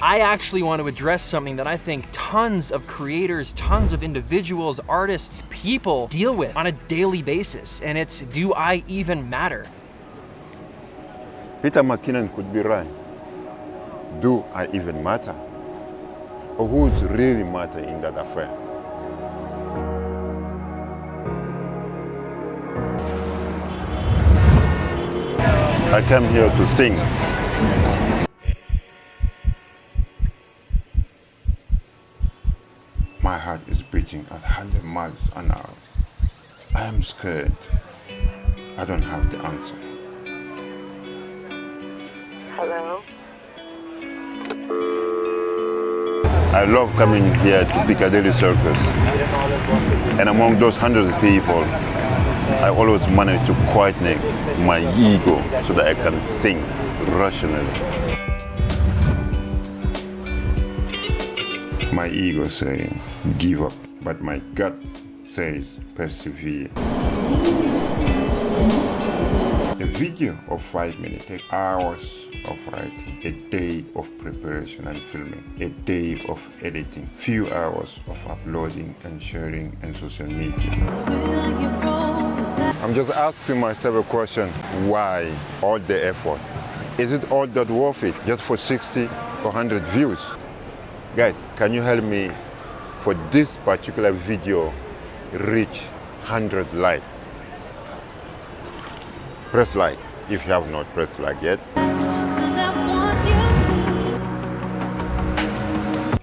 I actually want to address something that I think tons of creators, tons of individuals, artists, people deal with on a daily basis. And it's, do I even matter? Peter McKinnon could be right. Do I even matter? Or who's really matter in that affair? I came here to sing. Is beating at 100 miles an hour. I am scared. I don't have the answer. Hello? I love coming here to Piccadilly Circus. And among those hundreds of people, I always manage to quieten my ego so that I can think rationally. My ego saying, give up, but my gut says, persevere. A video of five minutes takes hours of writing, a day of preparation and filming, a day of editing, few hours of uploading and sharing on social media. I'm just asking myself a question, why all the effort? Is it all that worth it just for 60 or 100 views? Guys, can you help me for this particular video reach 100 likes? Press like if you have not pressed like yet.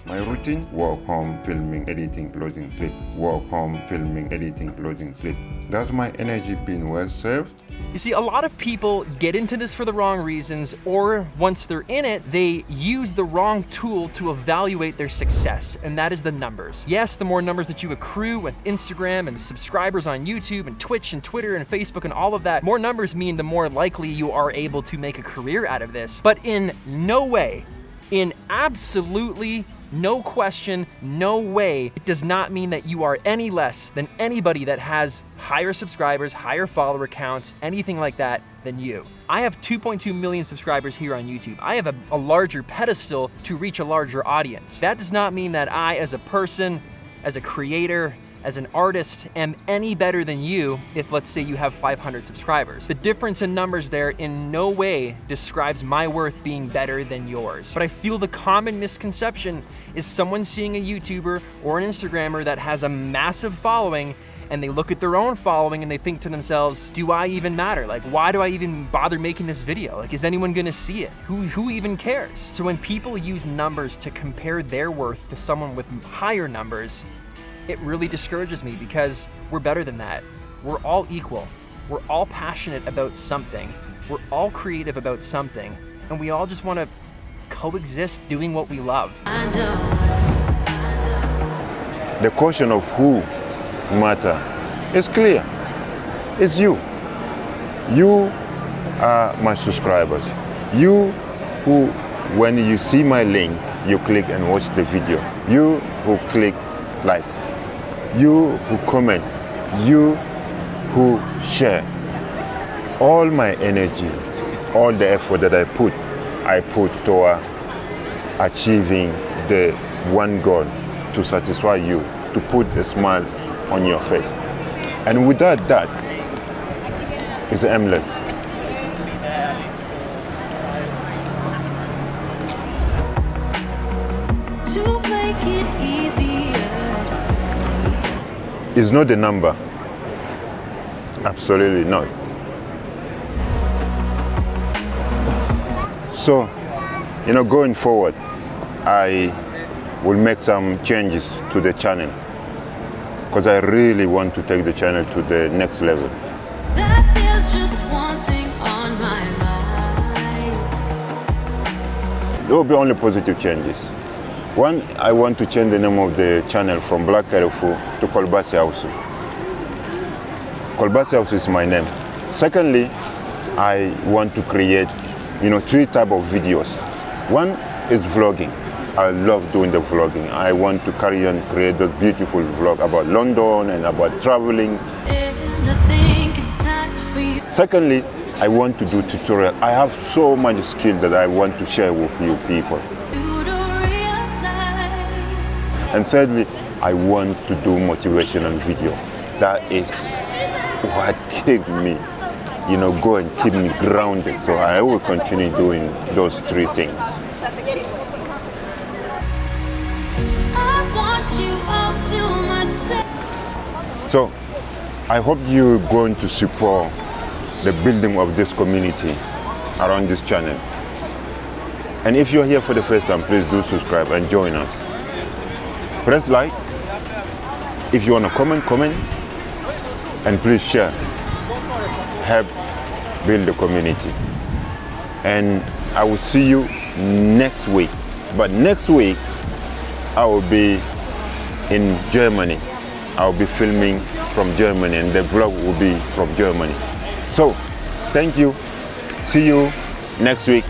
My routine, walk home, filming, editing, loading, sleep. Walk home, filming, editing, loading, sleep. Does my energy been well served? You see, a lot of people get into this for the wrong reasons, or once they're in it, they use the wrong tool to evaluate their success, and that is the numbers. Yes, the more numbers that you accrue with Instagram and subscribers on YouTube and Twitch and Twitter and Facebook and all of that, more numbers mean the more likely you are able to make a career out of this. But in no way in absolutely no question, no way, it does not mean that you are any less than anybody that has higher subscribers, higher follower counts, anything like that than you. I have 2.2 million subscribers here on YouTube. I have a, a larger pedestal to reach a larger audience. That does not mean that I, as a person, as a creator, as an artist am any better than you if let's say you have 500 subscribers. The difference in numbers there in no way describes my worth being better than yours. But I feel the common misconception is someone seeing a YouTuber or an Instagrammer that has a massive following and they look at their own following and they think to themselves, do I even matter? Like, why do I even bother making this video? Like, is anyone gonna see it? Who, who even cares? So when people use numbers to compare their worth to someone with higher numbers, it really discourages me because we're better than that. We're all equal. We're all passionate about something. We're all creative about something. And we all just want to coexist doing what we love. The question of who matter is clear. It's you. You are my subscribers. You who, when you see my link, you click and watch the video. You who click like you who comment, you who share. All my energy, all the effort that I put, I put toward achieving the one goal to satisfy you, to put a smile on your face. And without that, it's endless. It's not the number. Absolutely not. So, you know, going forward, I will make some changes to the channel because I really want to take the channel to the next level. There will be only positive changes. One, I want to change the name of the channel from Black Carrefour to Kolbasi House. Kolbasi House is my name. Secondly, I want to create, you know, three type of videos. One is vlogging. I love doing the vlogging. I want to carry on create those beautiful vlog about London and about traveling. Secondly, I want to do tutorial. I have so much skill that I want to share with you people. And thirdly, I want to do motivational video. That is what keep me, you know, go and keep me grounded. So I will continue doing those three things. So I hope you're going to support the building of this community around this channel. And if you're here for the first time, please do subscribe and join us. Press like. If you want to comment, comment. And please share. Help build the community. And I will see you next week. But next week, I will be in Germany. I'll be filming from Germany and the vlog will be from Germany. So, thank you. See you next week.